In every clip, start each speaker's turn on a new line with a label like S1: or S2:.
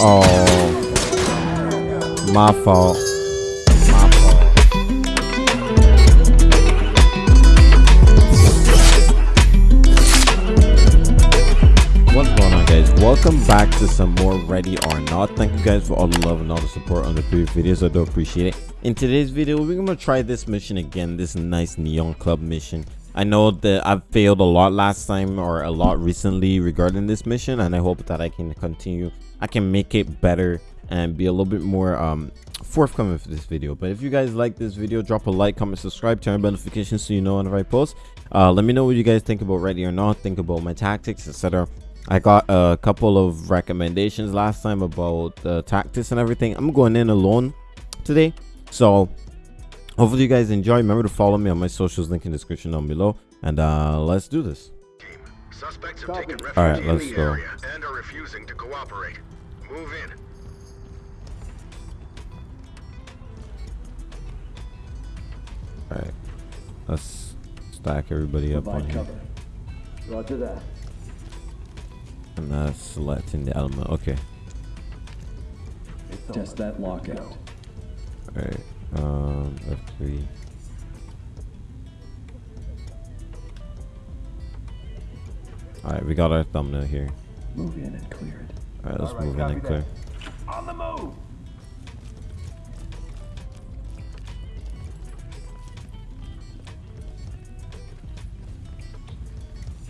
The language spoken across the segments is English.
S1: Oh, my fault. What's going on guys? Welcome back to some more Ready or Not. Thank you guys for all the love and all the support on the previous videos. I do appreciate it. In today's video, we're gonna try this mission again, this nice Neon Club mission. I know that I've failed a lot last time or a lot recently regarding this mission and I hope that I can continue. I can make it better and be a little bit more um forthcoming for this video. But if you guys like this video drop a like comment subscribe turn on notifications so you know whenever i post. Uh let me know what you guys think about ready or not think about my tactics etc i got a couple of recommendations last time about the tactics and everything. I'm going in alone today. So hopefully you guys enjoy. Remember to follow me on my socials link in the description down below. And uh let's do this.
S2: Suspects have taken refuge
S1: All right, let's
S2: the
S1: go.
S2: Area and are refusing to cooperate. Move in.
S1: all right let's stack everybody up on
S3: Provide
S1: here.
S3: cover. Roger that.
S1: and uh selecting the element okay
S3: Test that lockout.
S1: all right um f3 all right we got our thumbnail here
S3: Move in and clear it.
S1: All right let's move in and clear
S3: On the move.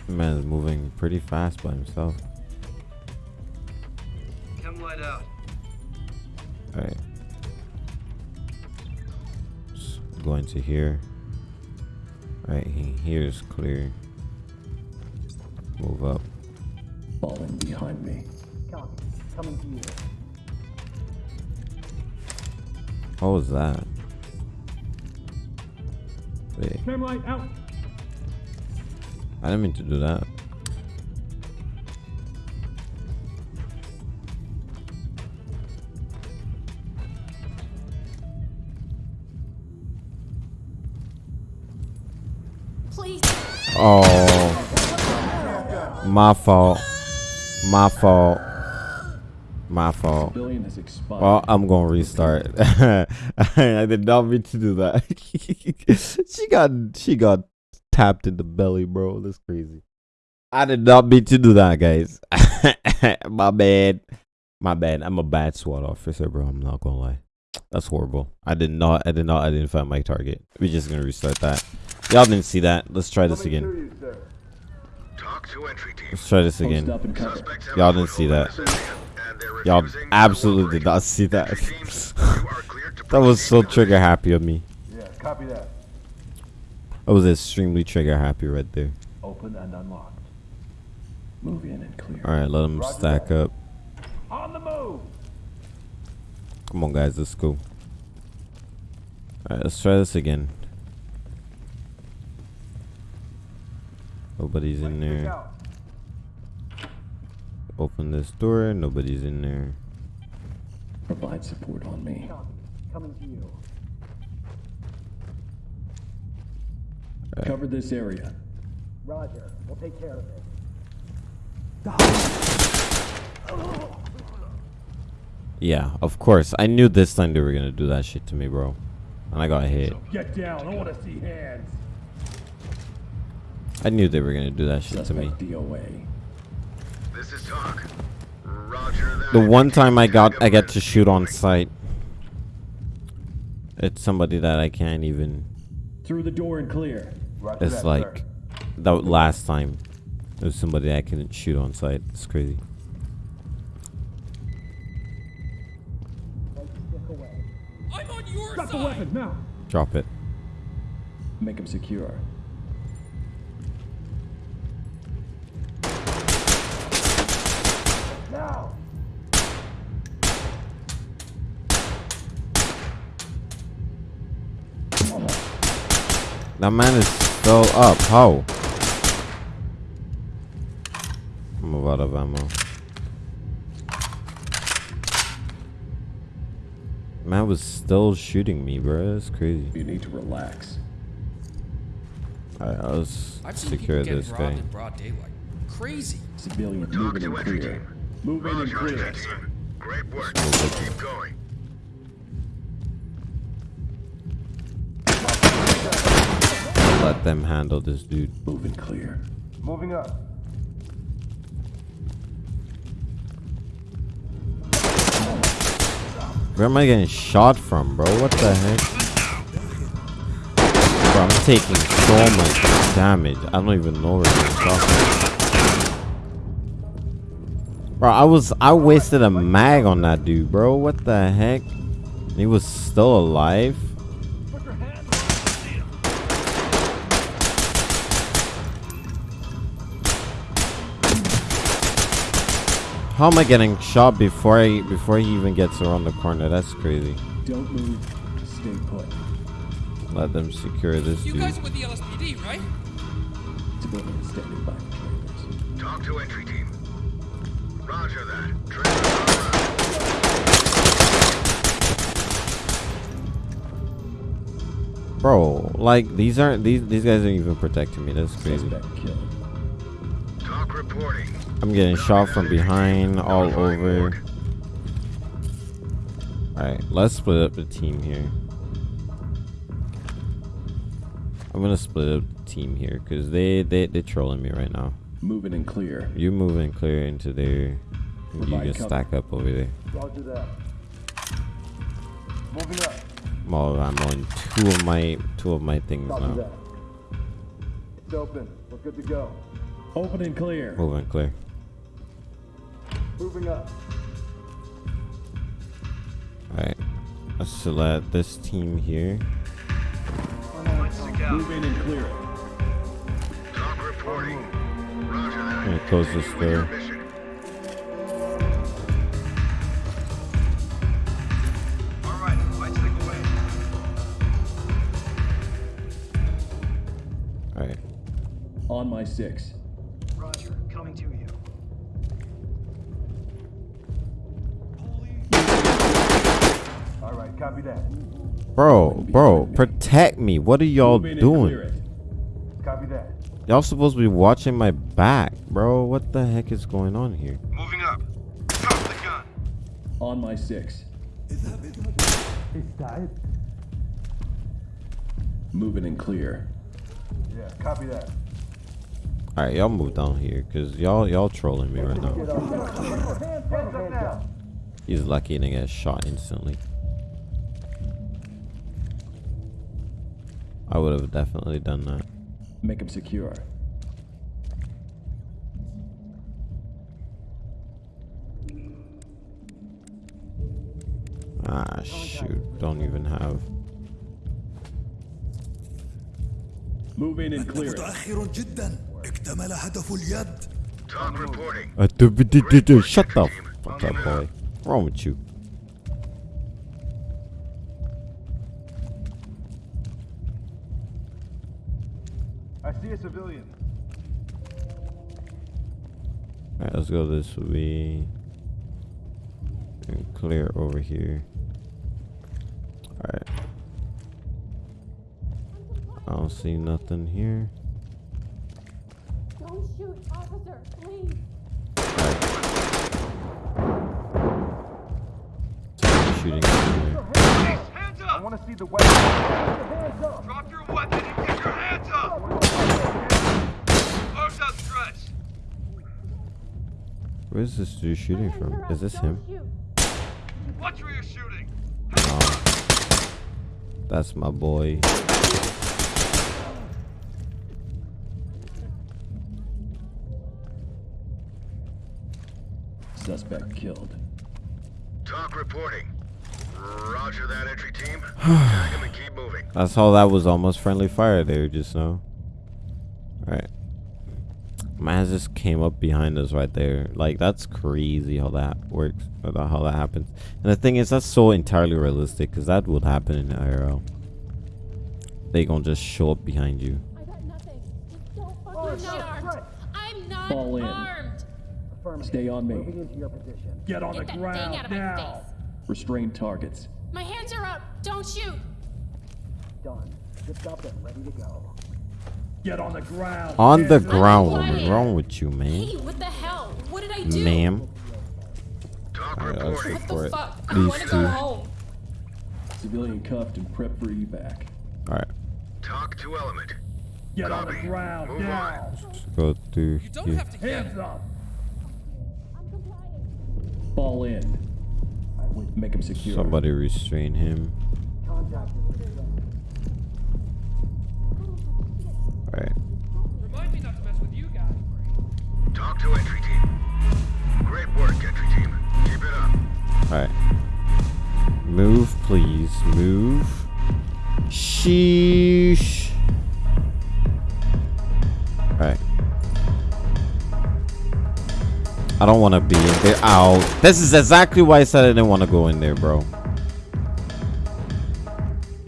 S1: man is moving pretty fast by himself.
S4: Come light out.
S1: all right. Going to here. Right he here is clear. Move up.
S3: Falling behind me.
S1: What was that wait
S3: Light out.
S1: I didn't mean to do that.
S5: Please.
S1: Oh, my fault. My fault. My fault.
S3: Civilian has expired.
S1: Well, I'm gonna restart. I did not mean to do that. she got she got tapped in the belly, bro. That's crazy. I did not mean to do that, guys. My bad. My bad. I'm a bad SWAT officer, bro. I'm not gonna lie. That's horrible. I did not I did not identify my target. We're just gonna restart that. Y'all didn't see that. Let's try this again.
S2: TOC to entry team.
S1: Let's try this again.
S3: up and cover.
S2: Suspects have
S1: Y'all didn't see that.
S2: In this area, and they're
S1: Y'all absolutely did not see that.
S2: Entry teams, you are cleared to
S1: That was so trigger happy of me.
S6: Yeah, copy that.
S1: I was extremely trigger happy right there.
S6: Open and unlocked.
S3: Move in and clear.
S1: All right, let them
S6: Roger
S1: stack
S6: that.
S1: up.
S6: On the move.
S1: Come on, guys, let's go. All right, let's try this again. Nobody's in there.
S6: Out.
S1: Open this door. Nobody's in there.
S3: Provide support on me.
S6: Coming to you.
S3: Cover this area.
S6: Roger. We'll take care of it.
S1: Yeah, of course. I knew this time they were gonna do that shit to me, bro. And I got hit.
S6: Get down. I want to see hands.
S1: I knew they were gonna do that shit to me.
S3: DOA.
S2: This is TOC. Roger that.
S1: The one time I got, I get to shoot on sight. It's somebody that I can't even.
S3: Through the door and clear.
S6: Roger
S1: It's
S6: that,
S1: like
S6: sir.
S1: the last time. It was somebody I couldn't shoot on sight. It's crazy.
S4: I'm on your
S6: Drop the weapon now.
S1: Drop it.
S3: Make him secure.
S1: That man is still up. How? I'm out of ammo. Man was still shooting me, bro. That's crazy.
S3: You need to relax.
S1: Alright, let's
S4: I've
S1: secure this guy.
S4: in broad daylight. Crazy.
S3: Civilian
S2: TOC
S3: moving
S2: to
S3: and
S2: entry
S3: clear.
S2: team.
S3: Move in and clear.
S2: Great work. Keep going.
S1: Let them handle this dude.
S3: Moving clear.
S6: Moving up.
S1: Where am I getting shot from, bro? What the heck? Bro, I'm taking so much damage. I don't even know where I'm shot from. Bro, I was I wasted a mag on that dude, bro. What the heck? He was still alive. How am I getting shot before I before he even gets around the corner? That's crazy.
S3: Don't move. Stay put.
S1: Let them secure this
S4: You
S1: dude.
S4: guys are with the LSPD, right?
S3: Civilians standing by the trailers.
S2: TOC to entry team. Roger that. Trailer
S1: Bro, like these aren't these these guys aren't even protecting me. That's crazy.
S3: Suspect killed.
S2: TOC reporting.
S1: I'm getting shot from behind all over. Alright, let's split up the team here. I'm gonna split up the team here because they, they they're trolling me right now.
S3: Moving and clear.
S1: You moving clear into there. You can stack up over there.
S6: Roger that. Moving up.
S1: Oh, I'm on two of my two of my things
S6: Copy
S1: now.
S6: that. It's open. We're good to go.
S3: Open and clear.
S1: Moving clear.
S6: Moving up.
S1: Alright. Let's select this team here.
S3: Moving and clear.
S2: TOC reporting. Roger that.
S1: I'm gonna close this door.
S2: mission.
S4: All right, lights stick away.
S1: Alright.
S3: On my six.
S1: Bro, bro, protect me. What are y'all
S3: Moving and clear
S1: doing?
S3: it.
S6: Copy that.
S1: Y'all supposed to be watching my back, bro. What the heck is going on here?
S2: Moving up. Drop the gun.
S3: On my six. Moving and clear.
S6: Yeah, copy that.
S1: Alright, y'all move down here, cause y'all y'all trolling me right now.
S6: Hands up now.
S1: He's lucky to get shot instantly. I would have definitely done that.
S3: Make him secure.
S1: Ah, shoot. Don't even have.
S3: Move in and clear.
S5: متأخر جدا. اكتمل هدف اليد.
S2: TOC reporting.
S1: Uh, Shut the fuck up, boy. Wrong with you?
S6: I see a civilian.
S1: Alright, let's go this way. And clear over here. Alright. I don't see nothing here.
S7: Don't shoot, officer, please.
S1: Shooting everywhere.
S4: Hands
S6: I want to see the weapon. Hands up.
S4: Drop your weapon and get your hands up!
S1: Where's this dude shooting from?
S7: up,
S1: Is this him?
S7: shoot.
S4: Watch where you're shooting!
S1: No. That's my boy.
S3: Suspect killed.
S2: TOC reporting. Roger that entry team. Tag him and keep moving.
S1: That's how that was almost friendly fire there just now. Alright. Man just came up behind us right there. Like that's crazy how that works. How that happens. And the thing is that's so entirely realistic because that would happen in IRL. They gonna just show up behind you.
S7: I got nothing. Just don't fucking
S6: Oh,
S7: I'm not armed. I'm not
S3: Fall in.
S7: armed.
S6: Affirmative.
S3: Stay on me.
S6: Moving into your position.
S3: Get on
S7: Get
S3: the ground
S7: thing out of my
S3: now.
S7: face.
S3: Restrain targets.
S7: My hands are up. Don't shoot.
S6: Done. Zipped up and ready to go.
S3: Get on the ground.
S1: On the ground,
S7: quiet.
S1: woman. Wrong with you, man?
S7: Hey, what the hell? What did I do?
S1: Ma'am.
S2: TOC
S1: Alright. Alright, let's
S2: reporting.
S7: What
S1: report
S7: the fuck? I
S1: these
S7: want to
S1: two.
S7: go home.
S3: Civilian cuffed and prep for evac.
S1: Alright,
S2: TOC to element.
S5: Get on the ground
S2: Move
S5: now.
S2: on.
S1: go through
S4: You don't
S1: here.
S4: have to get
S5: Hands up.
S7: I'm complying.
S3: Fall in. Make him secure.
S1: Somebody restrain him.
S6: Contact
S4: TOC to
S2: entry team. Great work, entry team. Keep it up.
S1: Alright. Move, please. Move. Sheesh. Alright. I don't want to be in there. Ow. This is exactly why I said I didn't want to go in there, bro.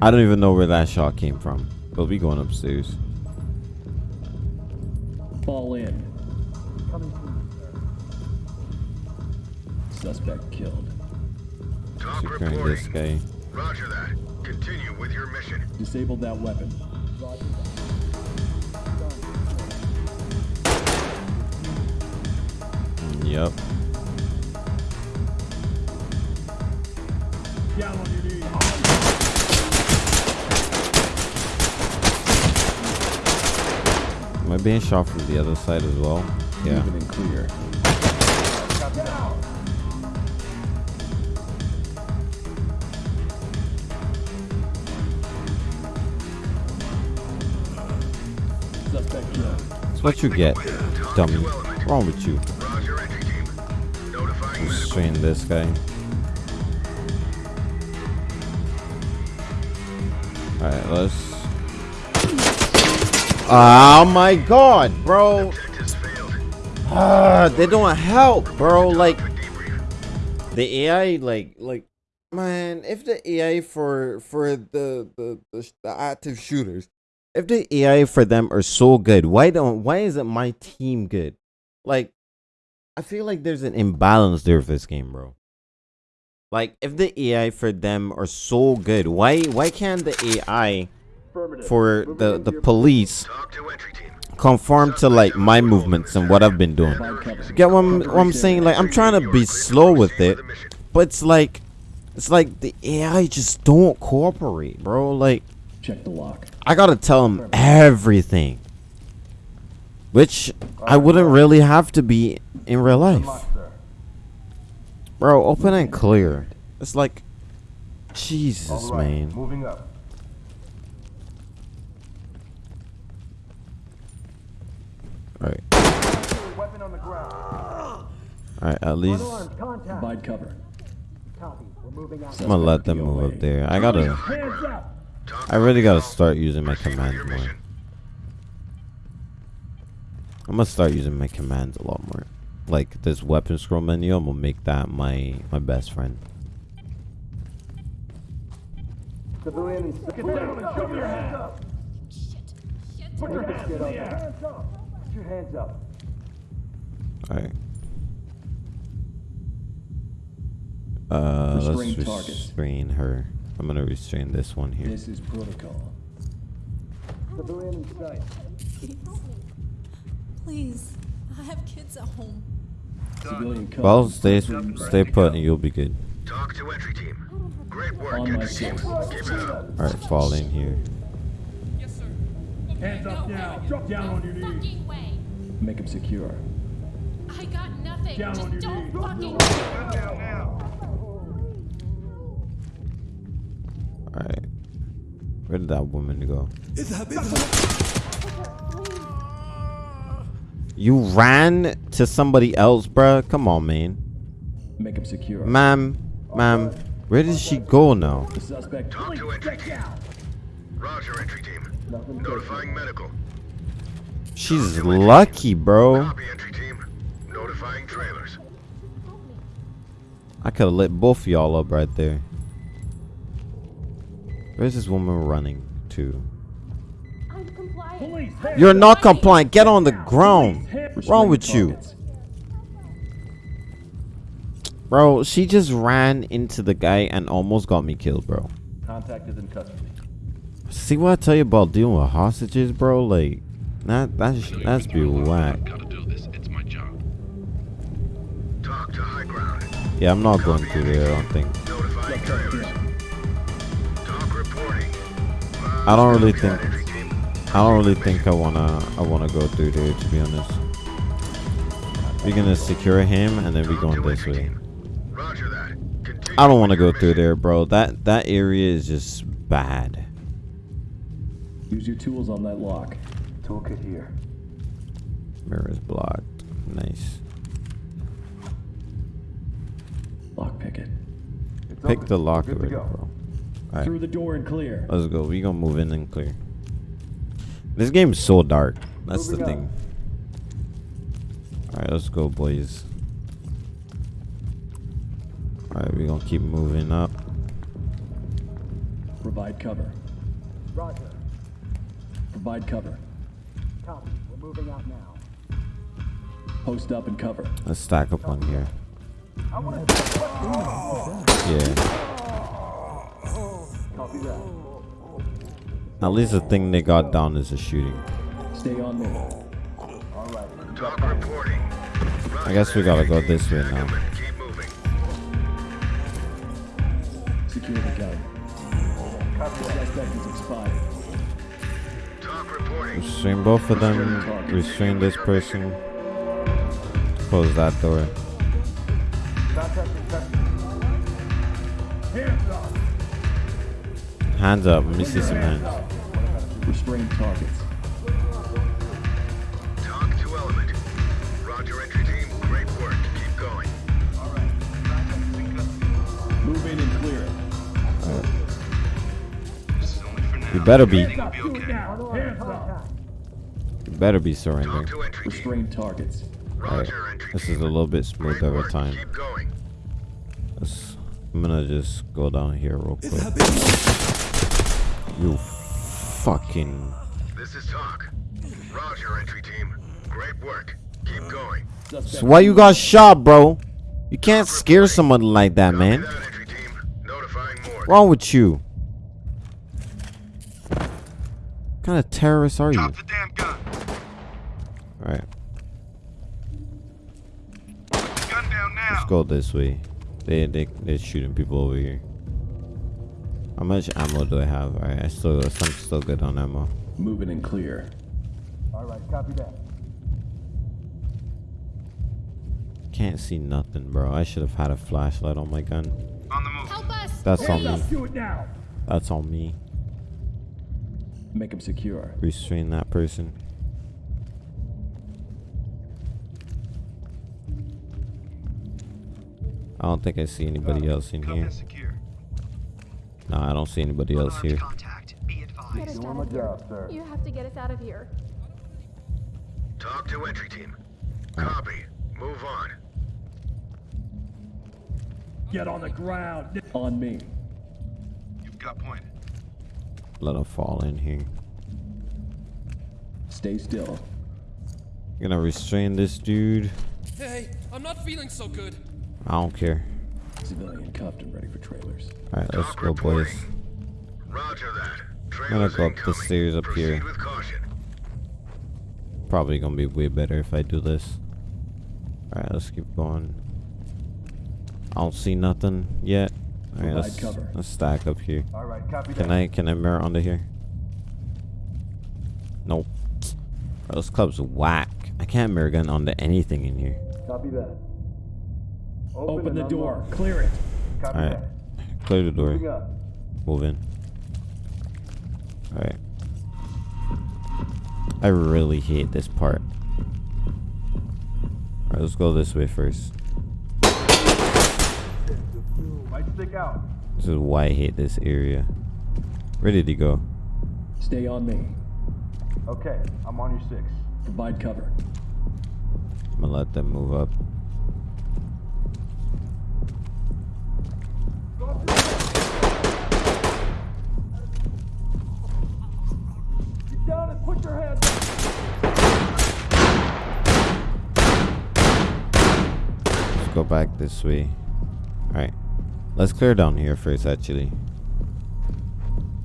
S1: I don't even know where that shot came from. But we going upstairs.
S3: Fall in. Suspect killed.
S2: TOC
S1: Securing this guy.
S2: Roger that. Continue with your mission.
S3: Disable that weapon.
S1: Yep.
S5: Down on your knees.
S1: Am I being shot from the other side as well? Yeah.
S3: Moving and clear.
S1: That's what you get, dummy. What's wrong with you? Restrain this guy. Alright, let's. Oh my god, bro. Ah, they don't help, bro. Like, the AI like like man if the ai for for the the, the the active shooters if the ai for them are so good why don't why isn't my team good? Like i feel like there's an imbalance there with this game bro. Like if the ai for them are so good why why can't the ai for the the police
S2: TOC to entry team.
S1: conform to like my movements and what i've been doing? Get what I'm, what I'm saying? Like i'm trying to be slow with it but it's like it's like the AI just don't cooperate, bro. Like
S3: Check the lock.
S1: I gotta tell him everything, which I wouldn't really have to be in real life, bro. Open and clear. It's like Jesus, man.
S5: Moving up.
S1: All right,
S5: Weapon on the ground.
S1: all right. At least
S3: Provide cover.
S6: Copy. We're moving out.
S1: I'm gonna let them move up there. I gotta.
S5: Hands up.
S2: TOC
S1: I really gotta start using my commands more. I'm gonna start using my commands a lot more. Like this weapon scroll menu, I'm gonna make that my my best friend.
S6: Civilian,
S5: Get down and show your hands up.
S7: Shit. Shit.
S5: Put your hands
S6: up. Put your hands up.
S1: All right. Uh, let's
S3: restrain
S1: her. I'm gonna restrain this one here.
S3: This is protocol.
S6: Civilian in sight.
S7: Please. I have kids at home.
S3: Civilian cuffed.
S1: Well, stay stay put, and you'll be good.
S2: TOC to entry team. Great work,
S3: On my
S2: entry team.
S3: six.
S2: Keep it up.
S1: All right, fall in here.
S4: Yes, sir.
S5: Hands up now. Drop down on your knees.
S7: Way.
S3: Make him secure.
S7: I got nothing.
S5: Down
S7: Just
S5: on your
S7: don't
S5: knees.
S7: fucking.
S2: Down now.
S1: Alright. Where did that woman go? You ran to somebody else, bruh? Come on, man.
S3: Make him secure.
S1: Ma'am, ma'am, where did she go now?
S2: TOC to entry. Roger, entry team. Notifying medical.
S1: She's lucky, bro.
S2: Copy, entry team. Notifying trailers.
S1: I could have lit both y'all up right there. Where's this woman running to?
S7: I'm compliant.
S5: Police. Hands
S1: You're not compliant. Get on the ground. What's wrong
S3: Restrain
S1: with you? Bro, she just ran into the guy and almost got me killed, bro.
S3: Contact is in custody.
S1: See what I tell you about dealing with hostages, bro? Like, that that's that's be whack.
S2: Gotta do this. It's my job. TOC to high ground.
S1: Yeah, I'm not going through there. I don't think. I don't really think. I don't really think I wanna. I wanna go through there. To be honest. We're gonna secure him, and then we
S2: TOC
S1: going this way.
S2: team. Roger that. Continue
S1: I don't want to go through there, bro. That that area is just bad.
S3: Use your tools on that lock.
S6: Toolkit here.
S1: Mirror is blocked. Nice.
S3: Lock pick it.
S1: Pick the lock already, bro. Alright.
S3: Through the door and clear.
S1: Let's go. We gonna move in and clear. This game is so dark. That's the thing. Alright, let's go, boys. Alright, we gonna keep moving up.
S3: Provide cover.
S6: Roger.
S3: Provide cover.
S6: Copy. We're moving out now.
S3: Post up and cover.
S1: Let's stack up on here. Yeah.
S6: Copy that.
S1: At least the thing they got down is a shooting.
S3: Stay on me.
S2: TOC reporting.
S1: I guess we gotta go this way now.
S3: Secure the gun. Suspect is expired.
S2: TOC reporting.
S1: Restrain both of them. Restrain this person. Close that door.
S5: Hands up.
S1: Hands up. Let me see some hands.
S3: Restrain targets.
S2: TOC to element. Roger, entry team. Great work. Keep going.
S3: Move in and clear it.
S1: You better be.
S5: Stop. Do it now. Hands up.
S1: You better be
S2: TOC
S1: surrendering.
S2: to.
S3: Restrain targets.
S1: Alright.
S2: Roger, entry
S1: This is a little bit
S2: Great
S1: smooth over time.
S2: Going.
S1: Let's, I'm gonna just go down here real quick. You fucking.
S2: This is TOC. Roger, entry team. Great work. Keep going.
S1: So why you got shot, bro? You can't scare someone like that, man.
S2: That, entry team. Notifying more.
S1: wrong with you? What kind of terrorist are you?
S2: Drop the.
S1: Alright,
S2: Gun down now.
S1: let's go this way. They they they're shooting people over here. How much ammo do I have? Alright, I still I'm still good on ammo.
S3: Moving in and clear.
S6: All right. Copy that.
S1: Can't see nothing, bro. I should have had a flashlight on my gun.
S2: On the move.
S7: Help us!
S1: That's on me.
S5: Do it now.
S1: That's on me.
S3: Make him secure.
S1: Restrain that person. I don't think I see anybody else in here.
S2: Secure.
S1: No, I don't see anybody else here.
S8: Contact. Be advised.
S7: Get us out of. You have to get us out of here.
S2: Talk to entry team. Copy. Move on.
S5: Get on the ground.
S3: On me.
S2: You've got point.
S1: Let him fall in here.
S3: Stay still.
S1: Gonna restrain this dude.
S4: Hey, I'm not feeling so good.
S1: I don't care.
S3: Civilian cuffed and ready for trailers.
S1: Alright, let's go, boys.
S2: Roger that.
S1: I'm
S2: gonna
S1: go up the stairs up
S2: Proceed
S1: here. Probably gonna be way better if I do this. Alright, let's keep going. I don't see nothing yet. Alright, let's, let's stack up here.
S6: All right. Copy
S1: Can
S6: that.
S1: I can I mirror under here? Nope. Bro, this club's whack. I can't mirror gun onto anything in here.
S6: Copy that.
S3: Open
S6: and
S3: the door.
S6: unlock.
S3: Clear it.
S6: Copy
S1: Alright.
S6: that.
S1: Clear the door. Move in. Alright. I really hate this part. Alright, let's go this way first.
S6: Might stick out.
S1: This is why I hate this area. Ready to go.
S3: Stay on me.
S6: Okay. I'm on your six.
S3: Provide cover.
S1: I'm gonna let them move up. Let's go back this way. Alright. Let's clear down here first, actually.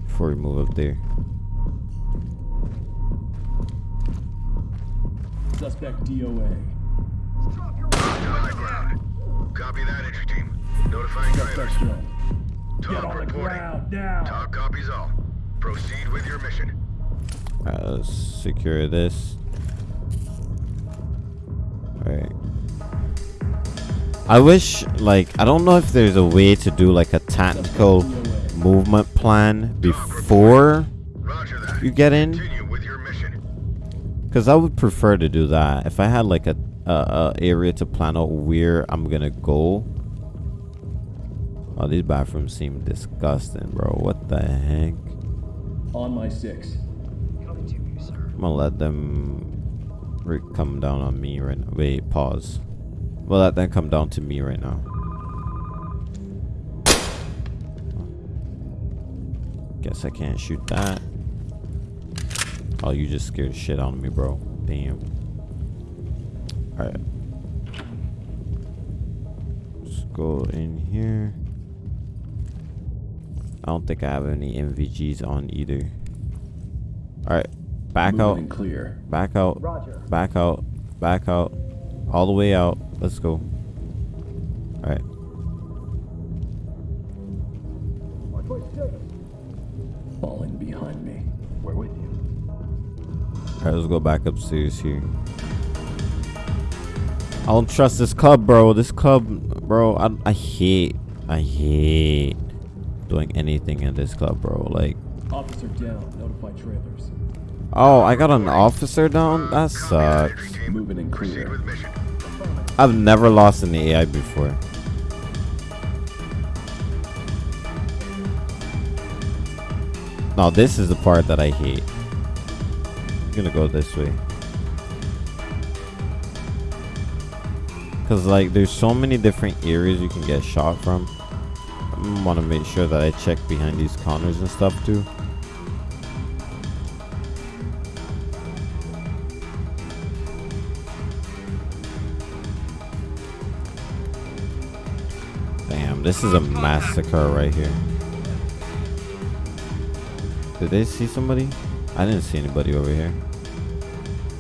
S1: Before we move up there.
S3: Suspect DOA.
S2: On the ground. Copy that, entry team. Notifying
S5: Get
S2: trailers.
S5: that show. Get on
S2: reporting.
S5: ground now.
S2: TOC copies all. Proceed with your mission.
S1: Alright, let's secure this. Alright. I wish, like, I don't know if there's a way to do like a tactical movement plan before you get in.
S2: Continue with your mission.
S1: Because I would prefer to do that. If I had like a, a, a area to plan out where I'm gonna go. Oh, these bathrooms seem disgusting, bro. What the heck?
S3: On my six. Coming to you, sir.
S1: I'm gonna let them come down on me right now. Wait, pause. We'll let them come down to me right now. Guess I can't shoot that. Oh, you just scared the shit out of me, bro. Damn. Alright. Let's go in here. I don't think I have any NVGs on either. Alright. Back
S3: Moving
S1: out.
S3: and clear.
S1: Back out.
S6: Roger.
S1: Back out. Back out. All the way out. Let's go. Alright.
S6: Watch my six.
S3: Falling behind me.
S6: We're with you.
S1: Alright, let's go back upstairs here. I don't trust this club, bro. This club, bro. I, I hate. I hate doing anything in this club, bro. Like,
S3: Officer down. Notify trailers.
S1: oh, I got an officer down? That
S2: Copy that, entry
S1: sucks.
S3: Moving and
S2: Proceed
S3: clear.
S1: I've never lost in the AI before. Now this is the part that I hate. I'm gonna go this way. Cause like there's so many different areas you can get shot from. Want to make sure that I check behind these corners and stuff too. Damn, this is a massacre right here. Did they see somebody? I didn't see anybody over here.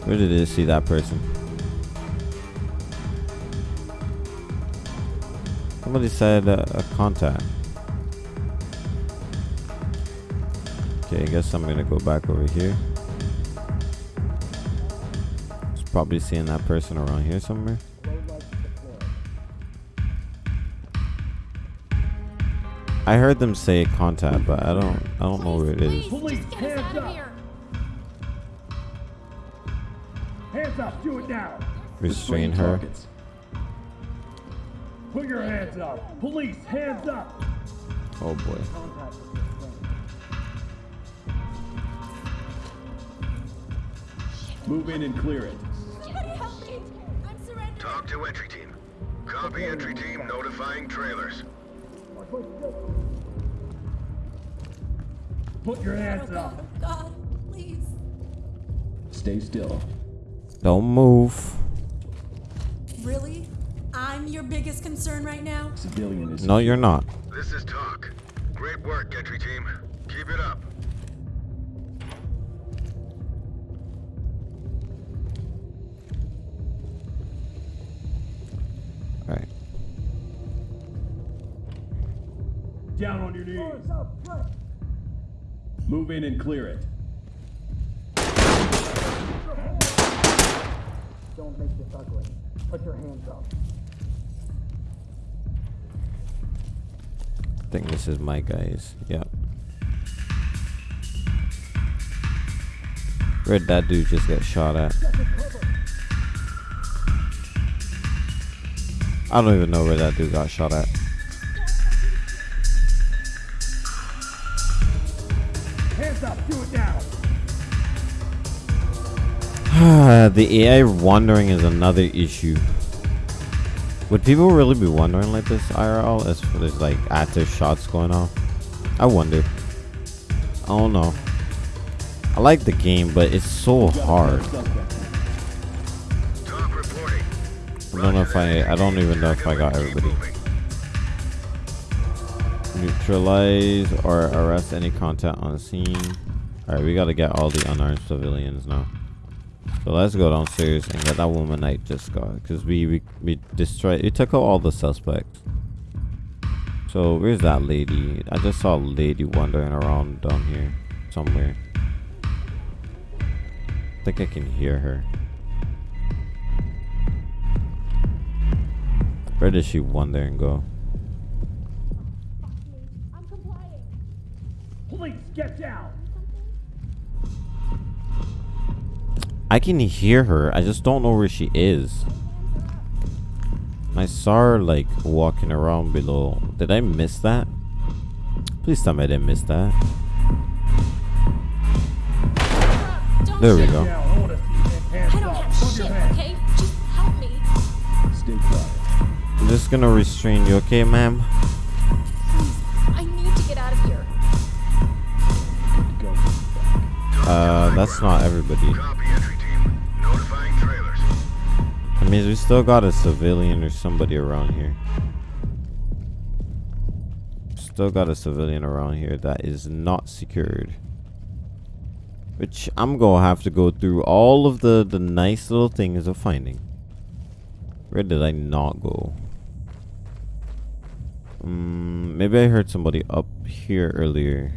S1: Where did they see that person? Somebody said uh, a contact. Okay, I guess I'm gonna go back over here. It's probably seeing that person around here somewhere. I heard them say contact, but I don't I don't know where it is.
S5: Police,
S7: Just get us
S5: hands up. Hands up. Do it now.
S1: Restrain her.
S5: Put your hands up. Police, hands up.
S1: Oh boy.
S3: Move in and clear it.
S7: Help me. I'm surrendering.
S2: TOC to entry team. Copy entry team notifying trailers.
S6: Watch my six.
S5: Put your hands oh, up.
S7: God, please.
S3: Stay still.
S1: Don't move.
S8: Really? I'm your biggest concern right now?
S3: Civilian is.
S1: No, you're not.
S2: This is TOC. Great work, entry team. Keep it up.
S5: Down on your knees.
S6: Hands up. Right.
S3: Move in and clear it.
S6: Don't make this ugly. Put your hands up.
S1: I think this is my guys. Yep. Where'd that dude just get shot at? I don't even know where that dude got shot at. the AI wandering is another issue. Would people really be wandering like this IRL as there's like active shots going on? I wonder. I don't know. I like the game, but it's so hard. I don't know if I. I don't even know if I got everybody. Neutralize or arrest any contact on scene. Alright, we gotta get all the unarmed civilians now. So let's go downstairs and get that woman I just got. Because we, we, we destroyed, we took out all the suspects. So where's that lady? I just saw a lady wandering around down here somewhere. I think I can hear her. Where does she wander and go?
S7: I'm complying.
S5: Police, get down!
S1: I can hear her. I just don't know where she is. I saw her like walking around below. Did I miss that? Please tell me I didn't miss that.
S7: Don't
S1: There we go.
S5: I want to see your hands
S7: I don't have
S5: Put
S7: shit,
S5: your
S7: okay? Just help me.
S3: Stay quiet.
S1: I'm just gonna restrain you, okay, ma'am? Uh, that's not everybody.
S2: Copy, entry team. Notifying trailers.
S1: I mean, we still got a civilian or somebody around here. Still got a civilian around here that is not secured. Which I'm gonna have to go through all of the, the nice little things of finding. Where did I not go? Mm, maybe I heard somebody up here earlier.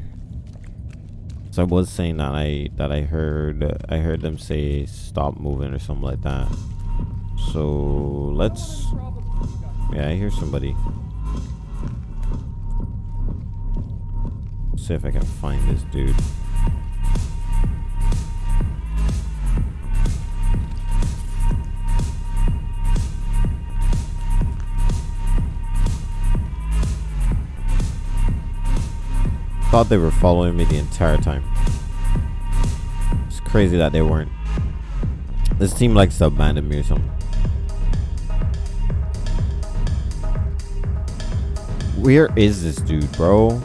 S1: So I was saying that I that I heard I heard them say stop moving or something like that. So let's. Yeah, I hear somebody. See if I can find this dude. Thought they were following me the entire time. It's crazy that they weren't. This team likes to abandon me or something. Where is this dude, bro?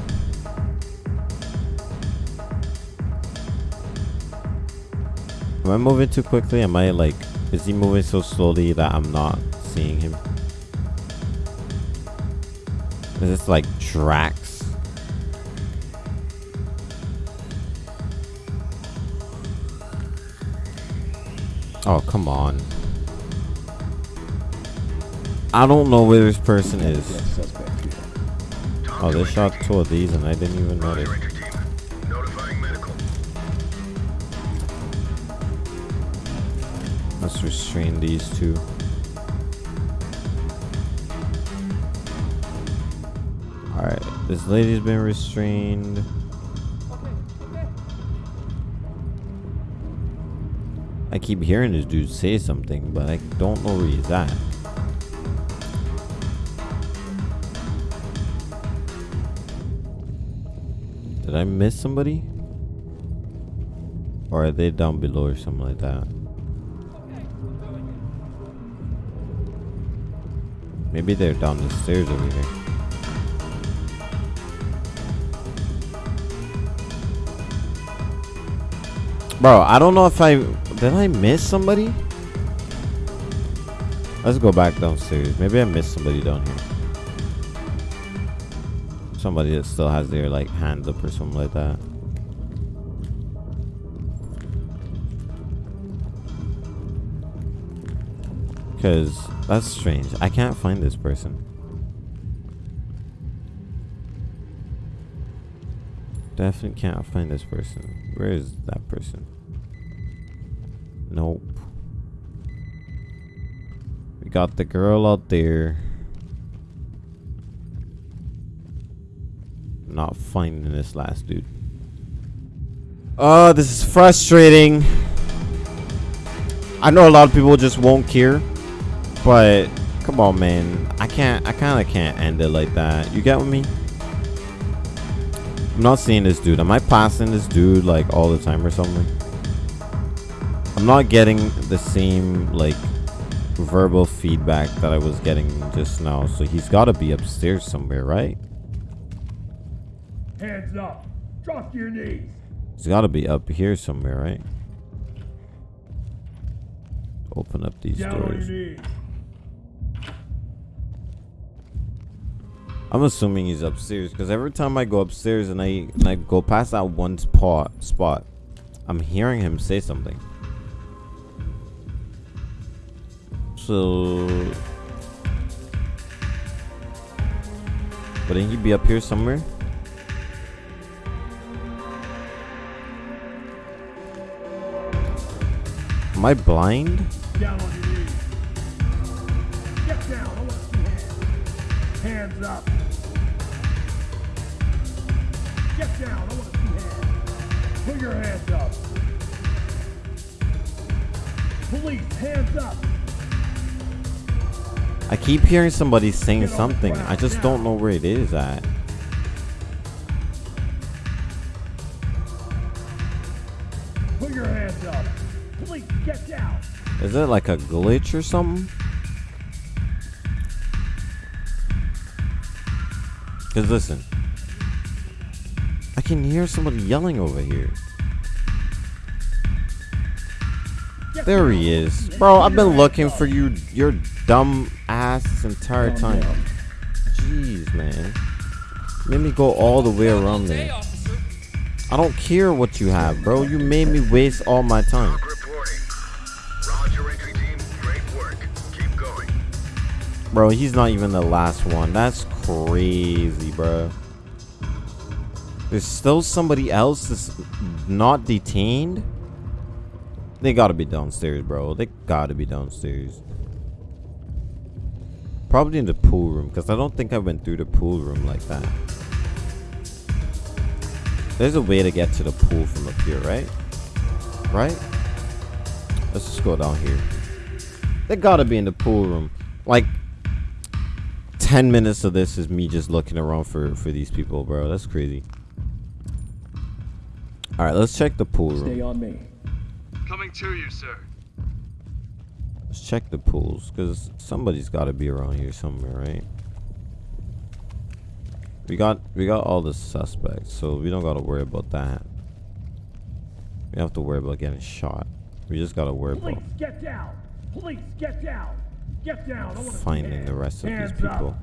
S1: Am I moving too quickly? Am I like, is he moving so slowly that I'm not seeing him? Is this like Drax? Oh, come on. I don't know where this person is. Oh, they shot two of these and I didn't even notice.
S2: Roger, entry team. Notifying medical.
S1: Let's restrain these two. Alright, this lady's been restrained. I keep hearing this dude say something, but I don't know where he's at. Did I miss somebody? Or are they down below or something like that? Maybe they're down the stairs over here. Bro, I don't know if I did I miss somebody? Let's go back downstairs. Maybe I missed somebody down here. Somebody that still has their like hands up or something like that. Cause that's strange. I can't find this person. Definitely can't find this person. Where is that person? Nope. We got the girl out there. Not finding this last dude. Oh, this is frustrating. I know a lot of people just won't care, but come on, man. I can't. I kind of can't end it like that. You get with me? I'm not seeing this dude. Am I passing this dude like all the time or something? I'm not getting the same like verbal feedback that I was getting just now. So he's got to be upstairs somewhere, right?
S5: Hands up. Drop to your knees.
S1: He's got to be up here somewhere, right? Open up these
S5: Down
S1: doors. I'm assuming he's upstairs because every time I go upstairs and I and I go past that one spot spot, I'm hearing him say something. So, wouldn't he be up here somewhere? Am I blind?
S5: Down on your knees. Get down. I want to see hands. Hands up. Get down. I want to see hands. Put your hands up. Police, hands up.
S1: I keep hearing somebody saying something. I just don't know where it is at.
S5: Put your hands up. Police, get down.
S1: Is it like a glitch or something? Cause listen, I can hear somebody yelling over here. There he is, bro. I've been looking for you, your dumb this entire
S3: Calm
S1: time. Jeez, man. Made me go all the way around there. I don't care what you have, bro. You made me waste all my time.
S2: TOC reporting. Roger, entry team. Great work. Keep going.
S1: Bro, he's not even the last one. That's crazy, bro. There's still somebody else that's not detained. They gotta be downstairs, bro. They gotta be downstairs. Probably in the pool room, because I don't think I went through the pool room like that. There's a way to get to the pool from up here, right? Right? Let's just go down here. They gotta be in the pool room. Like, 10 minutes of this is me just looking around for, for these people, bro. That's crazy. Alright, let's check the pool
S3: Stay
S1: room.
S3: on me.
S9: Coming to you, sir.
S1: Let's check the pools, because somebody's got to be around here somewhere, right? We got we got all the suspects, so we don't got to worry about that. We have to worry about getting shot. We just got to worry
S5: Police,
S1: about
S5: get down. Police, get down. Get down. I
S1: finding the rest of these people.
S5: Up.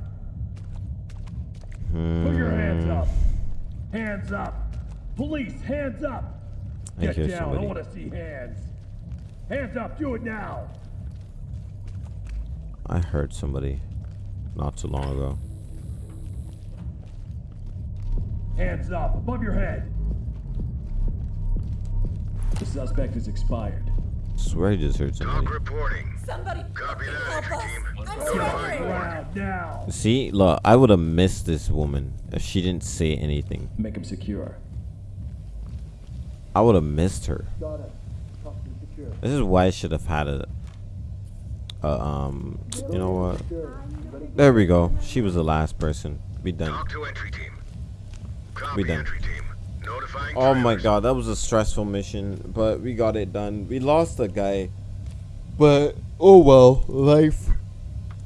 S5: Put your hands
S1: Hmm.
S5: up. Hands up. Police, hands up.
S1: I
S5: Get down. I
S1: somebody.
S5: want to see hands. Hands up. Do it now.
S1: I heard somebody not too long ago.
S5: Hands up. Above your head.
S3: The suspect is expired.
S1: Swear I just heard somebody.
S2: TOC reporting.
S8: Somebody
S2: Copy that,
S8: help us.
S2: team.
S8: I'm
S2: Notifying
S8: suffering.
S5: Ground now.
S1: See, look, I would have missed this woman if she didn't say anything.
S3: Make him secure.
S1: I would have missed her.
S6: Got it. Custody secure.
S1: This is why I should have had a, a um, you know what? There we go. She was the last person. We done.
S2: TOC to entry team. Copy,
S1: We done.
S2: entry team. Notifying
S1: Oh my god, that was a stressful mission, but we got it done. We lost a guy, but oh well, life.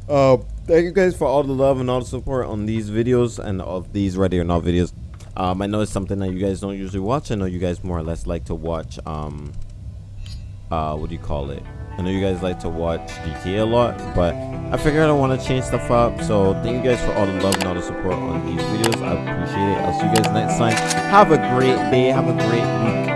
S1: Uh, thank you guys for all the love and all the support on these videos and of these ready or not videos. Um, I know it's something that you guys don't usually watch. I know you guys more or less like to watch um, uh, what do you call it? I know you guys like to watch GTA a lot, but I figured I want to change stuff up. So thank you guys for all the love and all the support on these videos. I appreciate it. I'll see you guys next time. Have a great day. Have a great week.